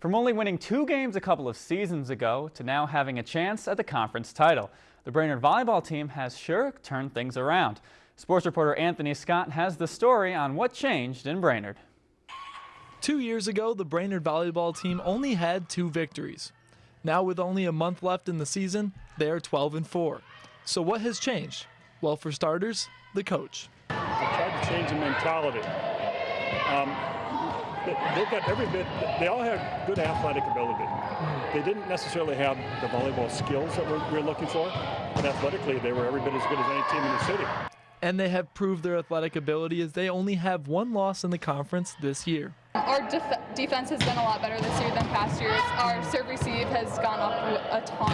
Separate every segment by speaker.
Speaker 1: From only winning two games a couple of seasons ago to now having a chance at the conference title, the Brainerd volleyball team has sure turned things around. Sports reporter Anthony Scott has the story on what changed in Brainerd.
Speaker 2: Two years ago, the Brainerd volleyball team only had two victories. Now, with only a month left in the season, they are 12 and 4. So, what has changed? Well, for starters, the coach.
Speaker 3: They tried to change the mentality. Um, they've got every bit, they all have good athletic ability. They didn't necessarily have the volleyball skills that we're, we're looking for, but athletically they were every bit as good as any team in the city.
Speaker 2: And they have proved their athletic ability as they only have one loss in the conference this year.
Speaker 4: Our def defense has been a lot better this year than past years. Our serve receive has gone up a ton,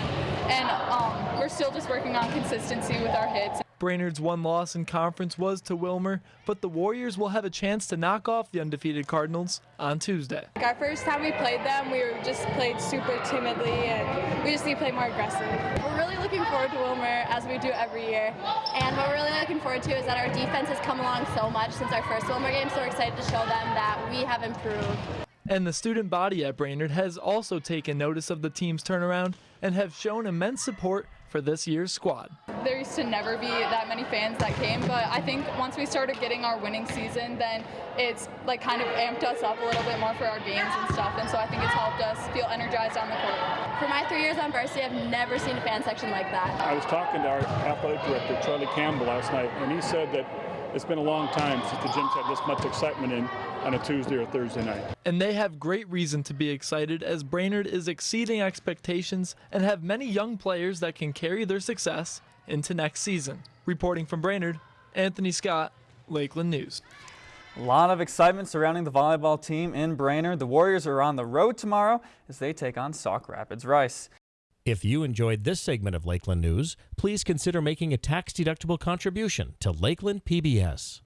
Speaker 4: and um, we're still just working on consistency with our hits.
Speaker 2: Brainerd's one loss in conference was to Willmar, but the Warriors will have a chance to knock off the undefeated Cardinals on Tuesday.
Speaker 4: Our first time we played them, we just played super timidly, and we just need to play more aggressive.
Speaker 5: We're really looking forward to Willmar, as we do every year, and what we're really looking forward to is that our defense has come along so much since our first Willmar game, so we're excited to show them that we have improved.
Speaker 2: And the student body at Brainerd has also taken notice of the team's turnaround and have shown immense support for this year's squad.
Speaker 4: There used to never be that many fans that came, but I think once we started getting our winning season, then it's like kind of amped us up a little bit more for our games and stuff, and so I think it's helped us feel energized on the court.
Speaker 5: For my three years on varsity, I've never seen a fan section like that.
Speaker 3: I was talking to our athletic director, Charlie Campbell, last night, and he said that it's been a long time since the gyms had this much excitement in on a Tuesday or Thursday night.
Speaker 2: And they have great reason to be excited as Brainerd is exceeding expectations and have many young players that can carry their success into next season. Reporting from Brainerd, Anthony Scott, Lakeland News.
Speaker 1: A lot of excitement surrounding the volleyball team in Brainerd. The Warriors are on the road tomorrow as they take on Sauk Rapids Rice.
Speaker 6: If you enjoyed this segment of Lakeland News, please consider making a tax-deductible contribution to Lakeland PBS.